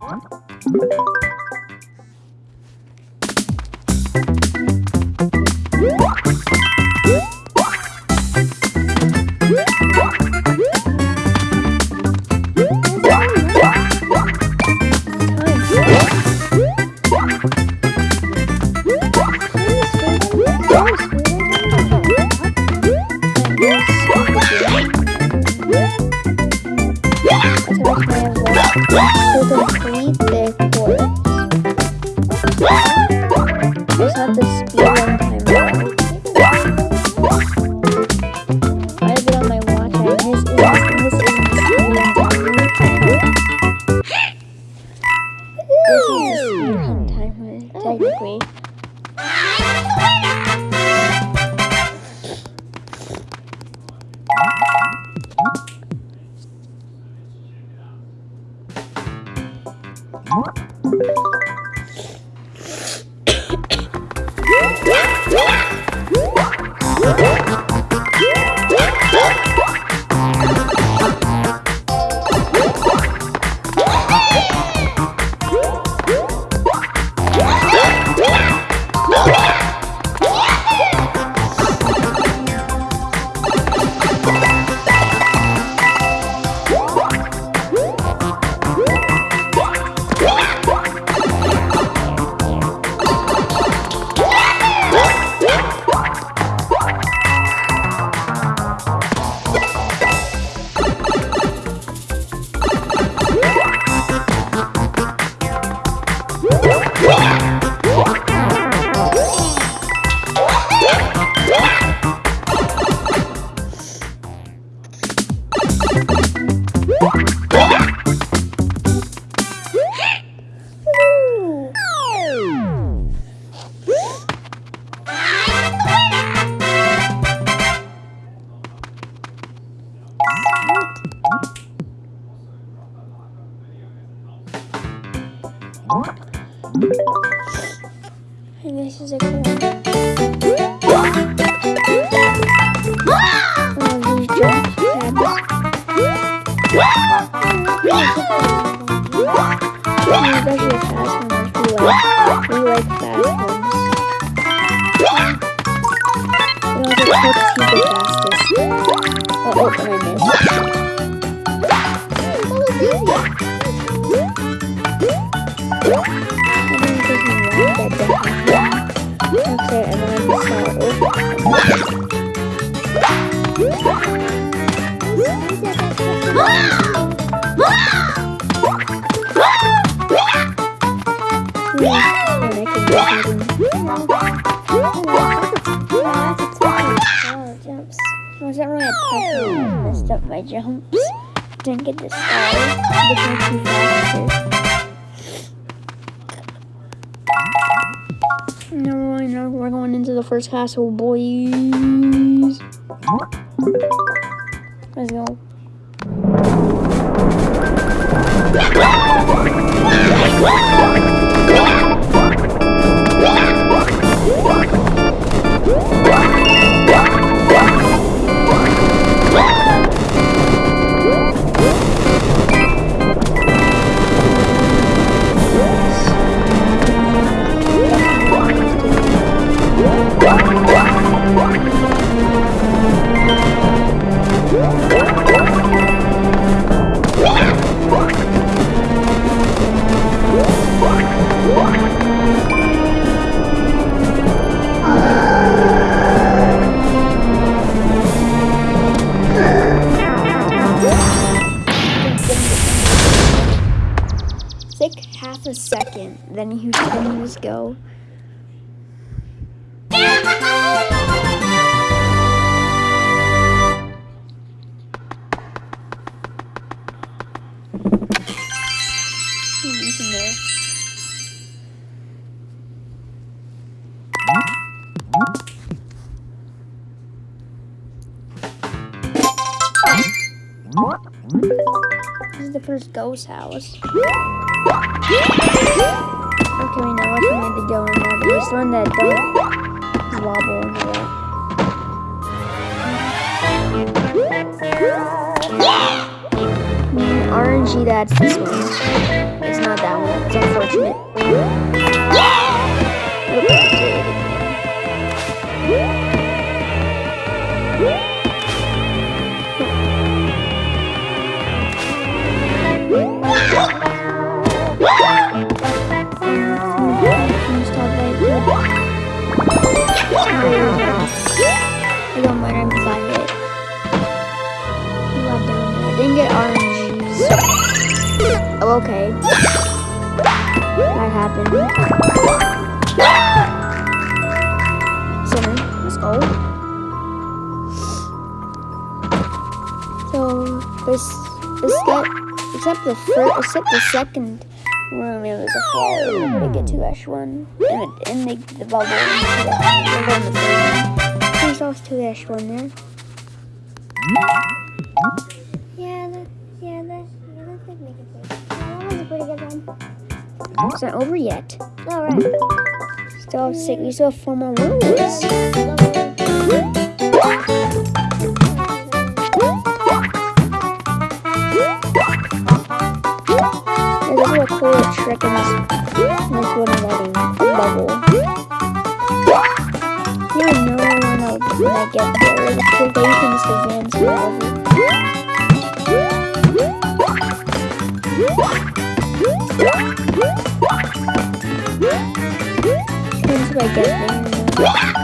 ¿no? Messed up my jumps. Didn't get fast. No, no, we're going into the first castle, boys. Let's go. a second, then you can just go. This is the first ghost house. Okay, we know which one to go in there, but there's one that don't wobble in there. RNG, that's this one. It's not that one. It's unfortunate. I don't mind if I hit. You got. I didn't get RNGs. Oh, okay. That happened. Center. Let's go. So this this step except the first except the second room it was a fall to get to Ash one. And it and the, the bubble. There's also two Ash one there. Yeah, that, yeah, that, yeah, that's like pretty. That was a pretty good one. It's not over yet. All right. Still have six. We still have four more rooms. There's a cool trick in this, in this wooden bubble. Yeah, know when I, when I get there. The trick you can just advance the bubble. I get there,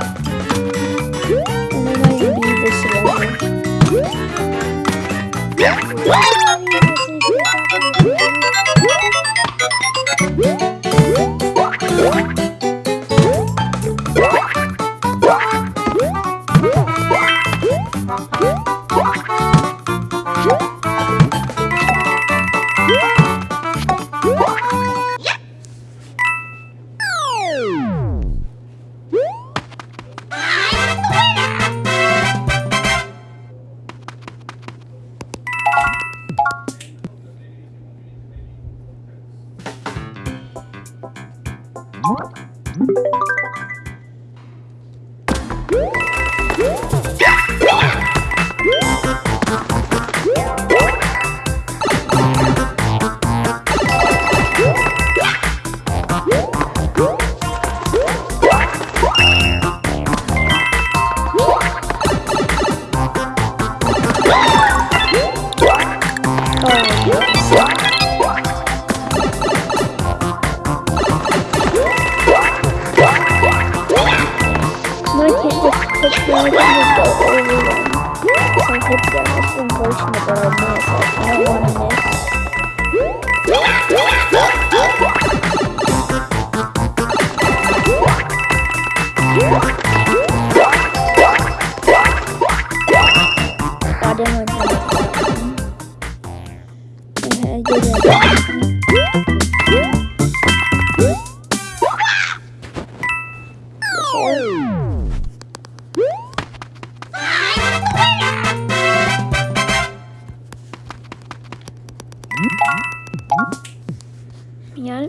Yeah.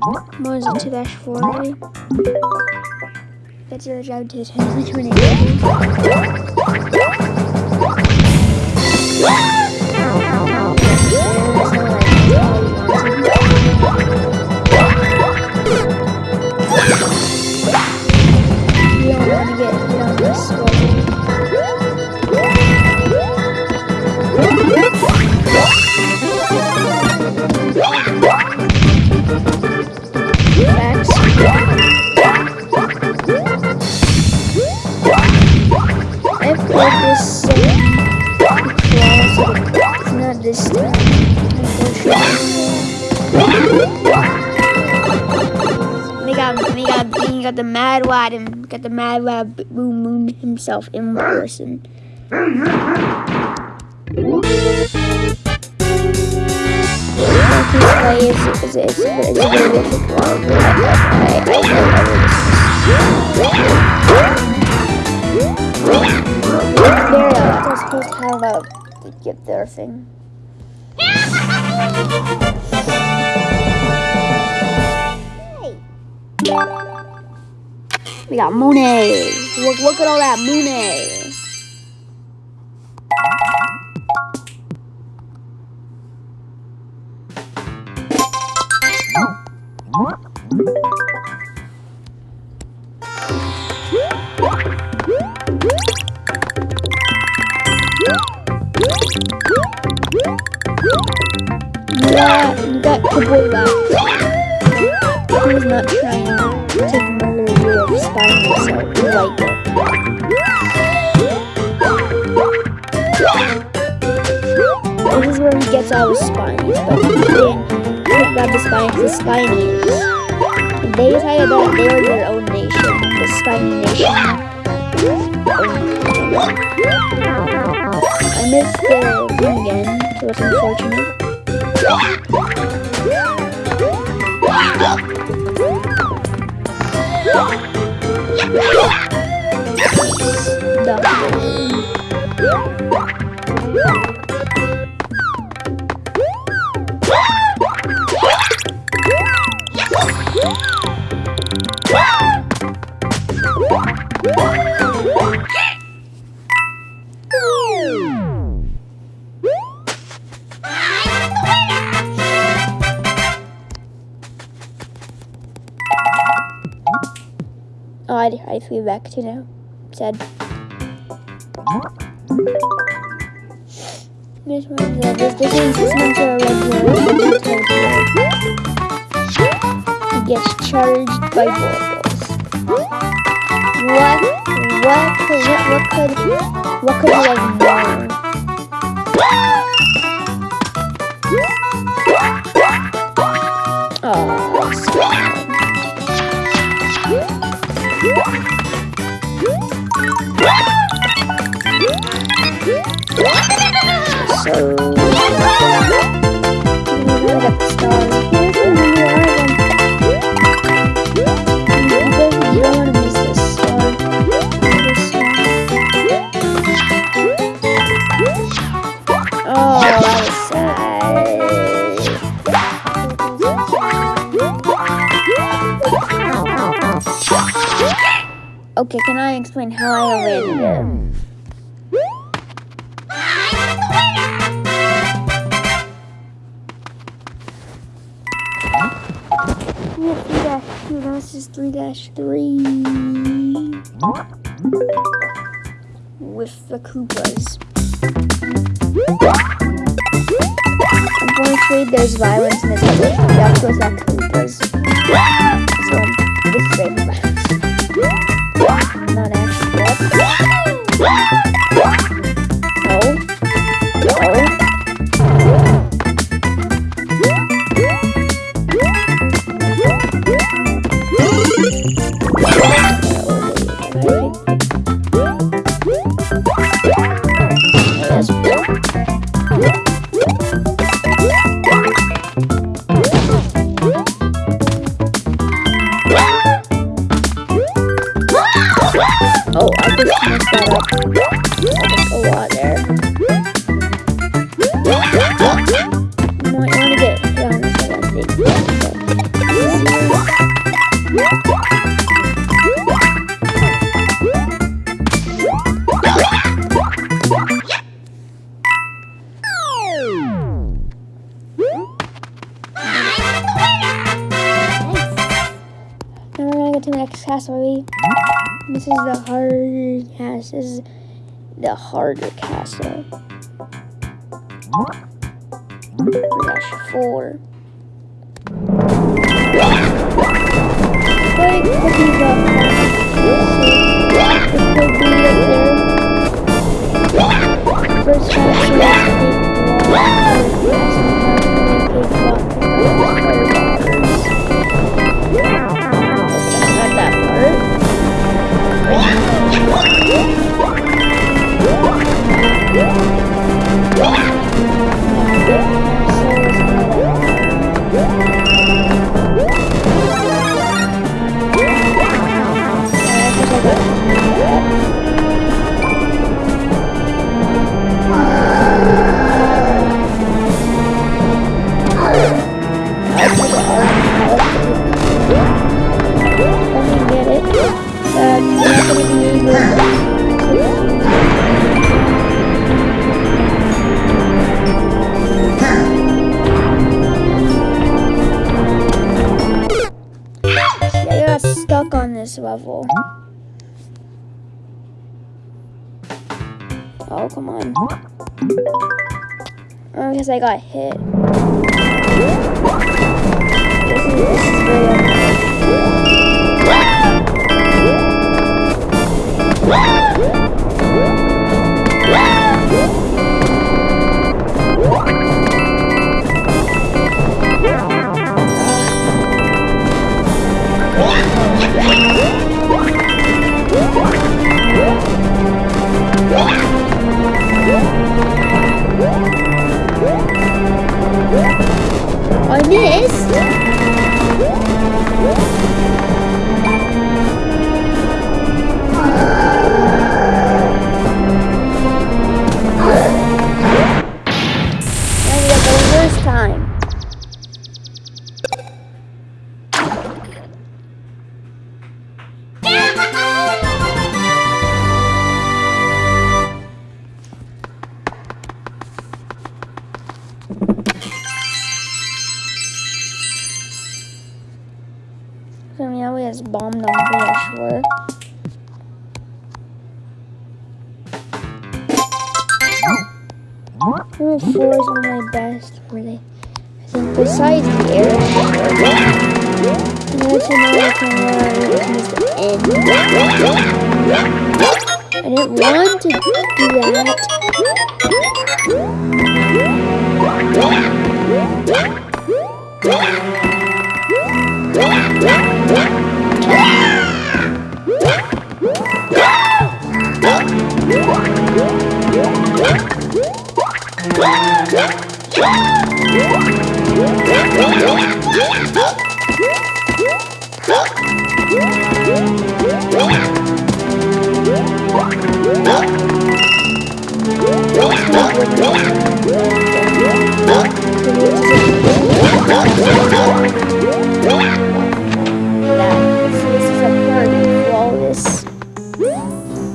What? That's your job to attempt the tornado. The Mad Lab Boom Boom himself in person. Play is, is, is. We got money. Look, look at all that money. Yeah, you got the boy back. He not trying to spine yourself. You like it. This is where he gets all his spines, but he didn't up the spines, the spinies. They decided that they were their own nation, the spiny nation. I missed the thing again, so it's Back to now. Sad. This one, yeah, this, this is this one's a regular He gets charged by baubles. What? What could what, could what could have Unfortunately, there's violence in this episode. That's what's that Koopas. So this is very violence. Not actually. To next castle. This is the harder castle. This is the harder castle. Dash four. Oh, because I got hit. This is, this is really this.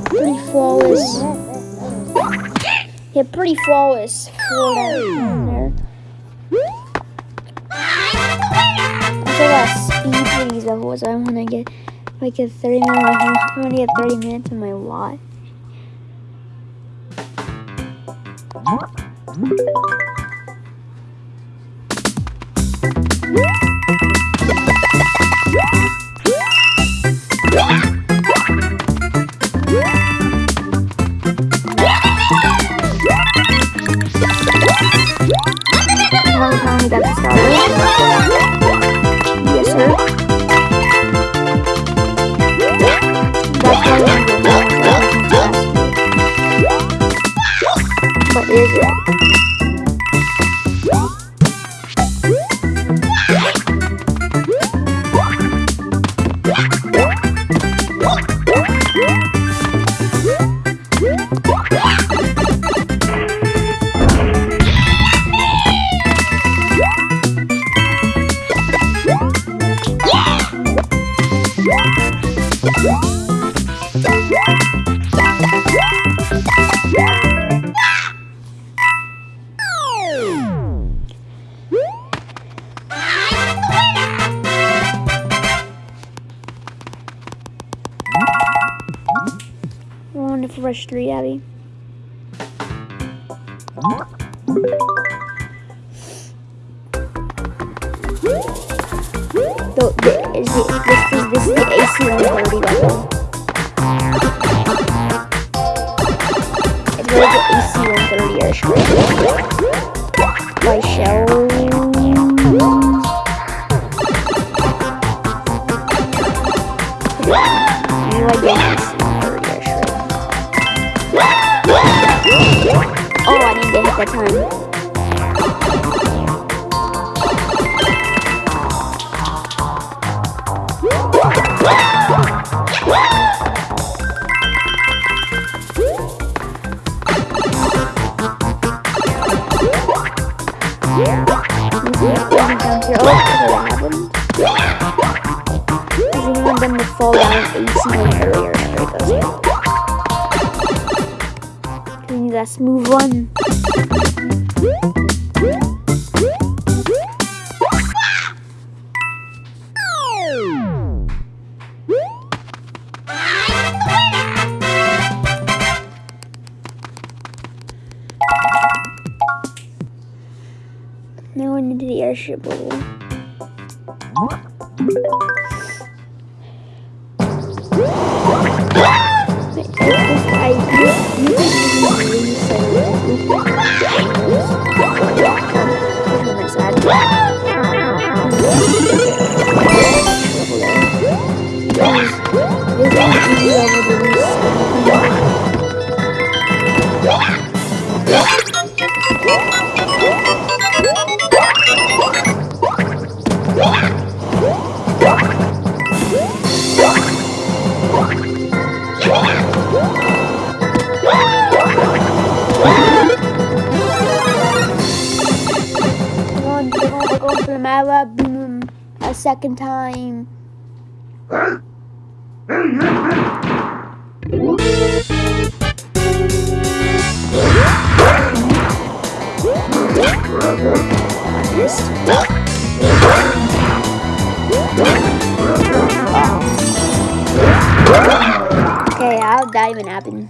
Pretty flawless. Yeah, pretty flawless. yes, speed these. I want to get like a 30 minute. I want to get 30 minutes in my lot. That's você. AC-130 airstrike My Shell. You are getting AC-130 airstrike. Oh, I need to hit that time. Level. I, you, you can even boom second time. Okay, I'll dive in happen.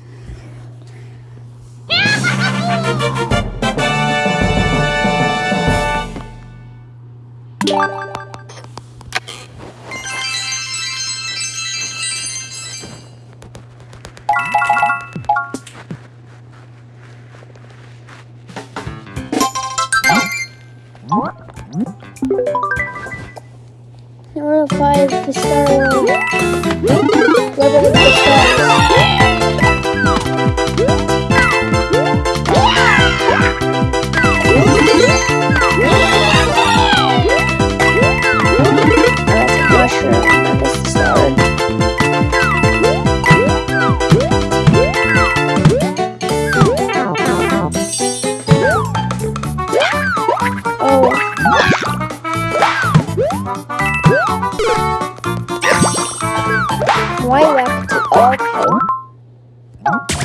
Stop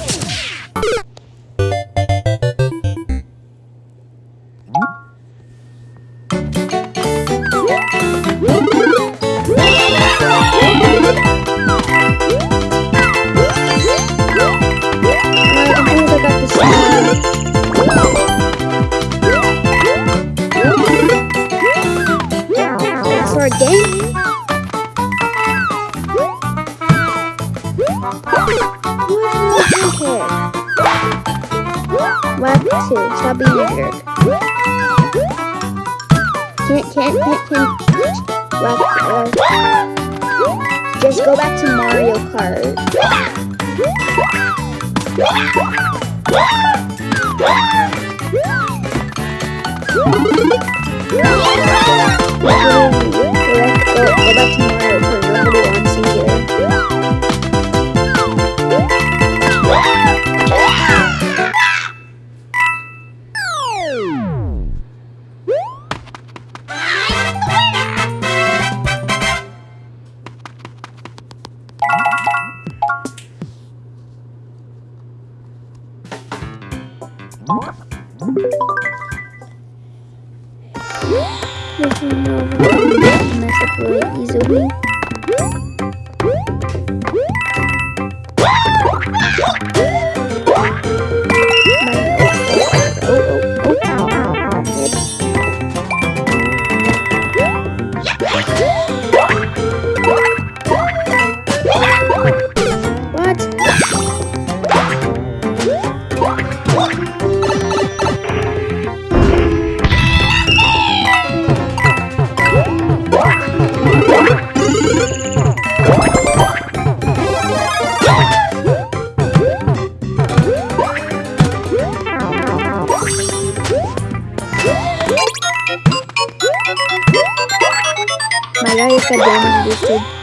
Malaya ka dyan, Lucid.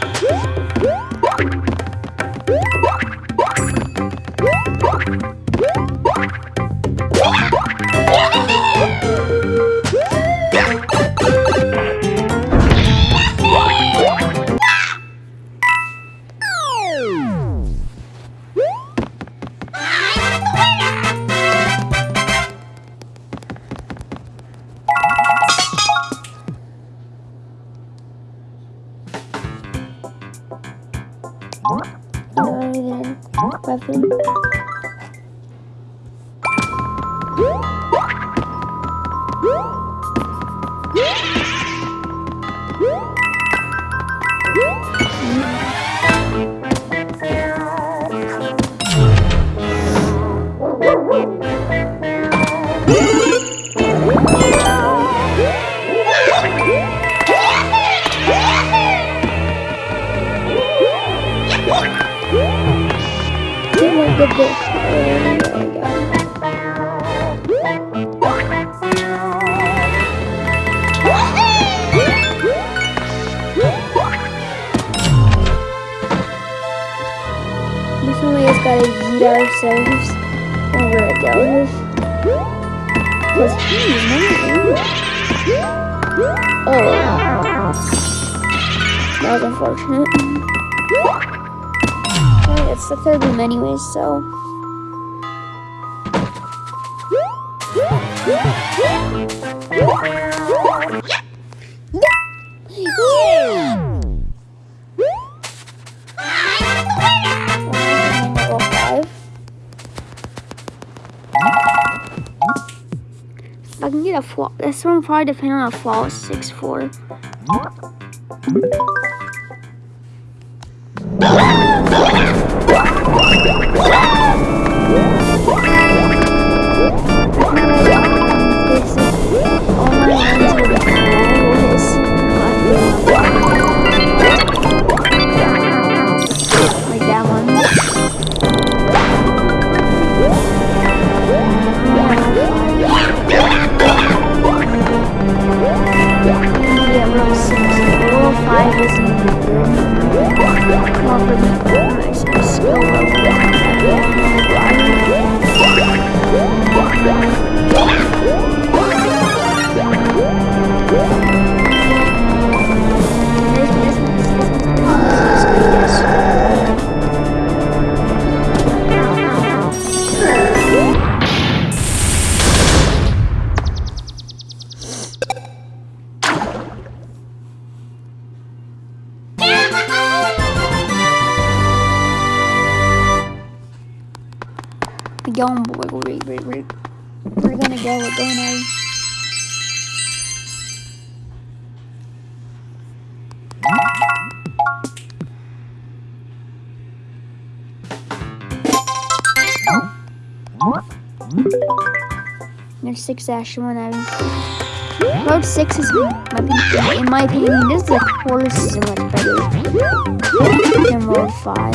the book. This one we just gotta eat ourselves over a delve. Cause Oh. That was unfortunate. It's the third room anyways, so. I can get a flaw, this one probably depend on a flawless six four. We're going, boy. We're, gonna go. We're going. There's six dash one. Road six is in my opinion, this is the course is much better than road five.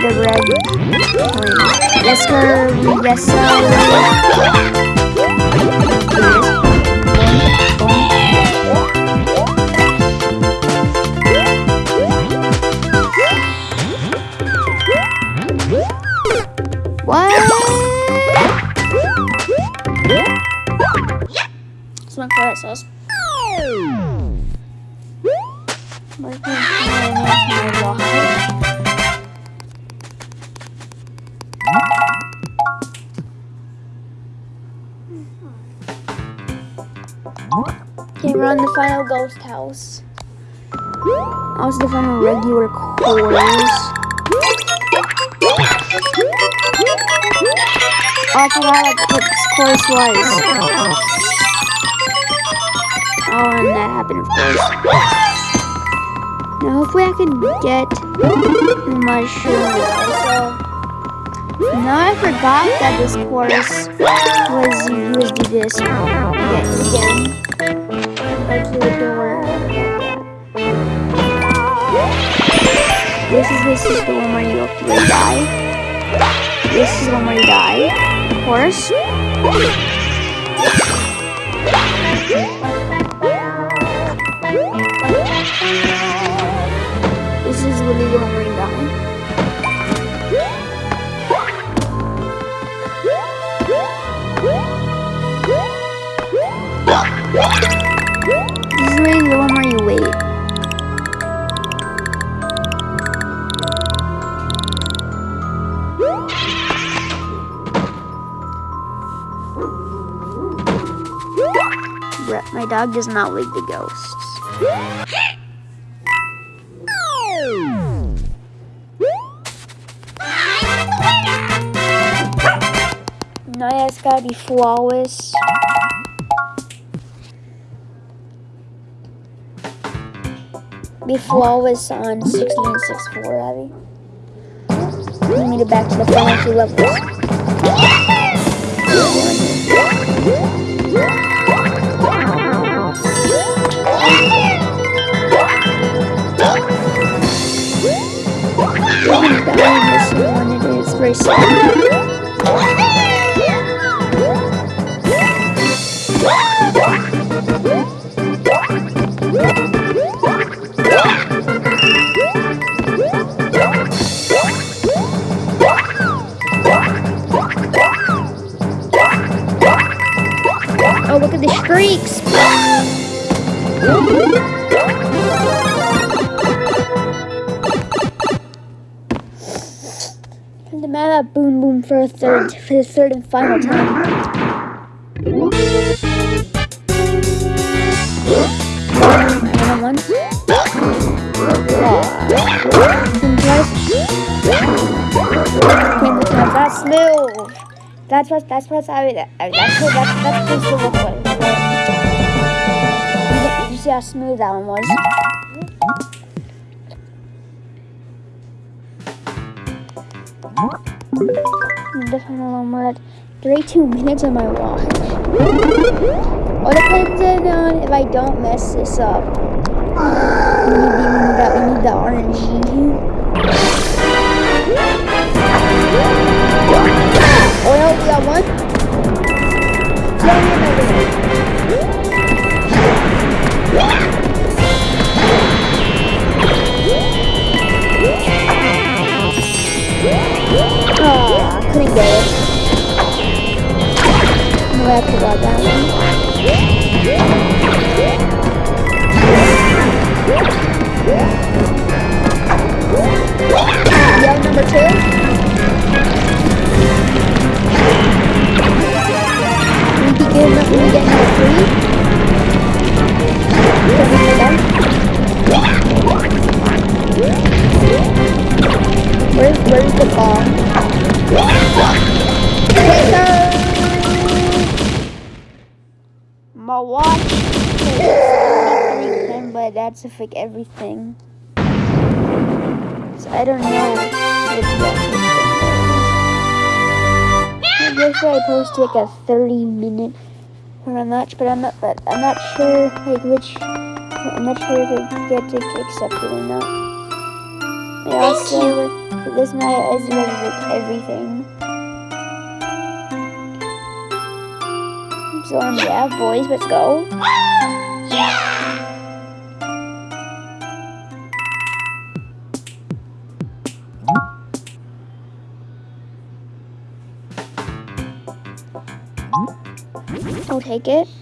the red coin. Yes, sir. Yes, sir. Also the final regular quarters. Oh, I forgot what this course was. Oh, and that happened, of course. Now, hopefully I can get the mushroom also. Now I forgot that this course was to this again. This is this is the one where you you die. This is the one where you die. Of course. This is the one where you die. Dog does not like the ghosts. No, yeah, it's gotta be flawless. Be flawless on 1664, Abby. We made it back to the final two levels. This it is. Oh, look at the streaks! The at Boom Boom for a third, for the third and final time. Another one. That's smooth. That's what, that's what I, I that's what, that's, that's to look like. You, see how smooth that one was? The final one, we're at 32 minutes on my watch. What depends on if I don't mess this up. We need, the, we need that, we need the RNG. Oh no, we got one. Yeah, I forgot that one. Number two. We enough when we get number three. 33 but that's fake everything. So I don't know which watch this. I guess I post like a 30 minute or not, but I'm not, but I'm not sure like which. I'm not sure if it get it accepted or not. And also, for this night, as well as like everything. So um, yeah, boys, let's go. I'll take it.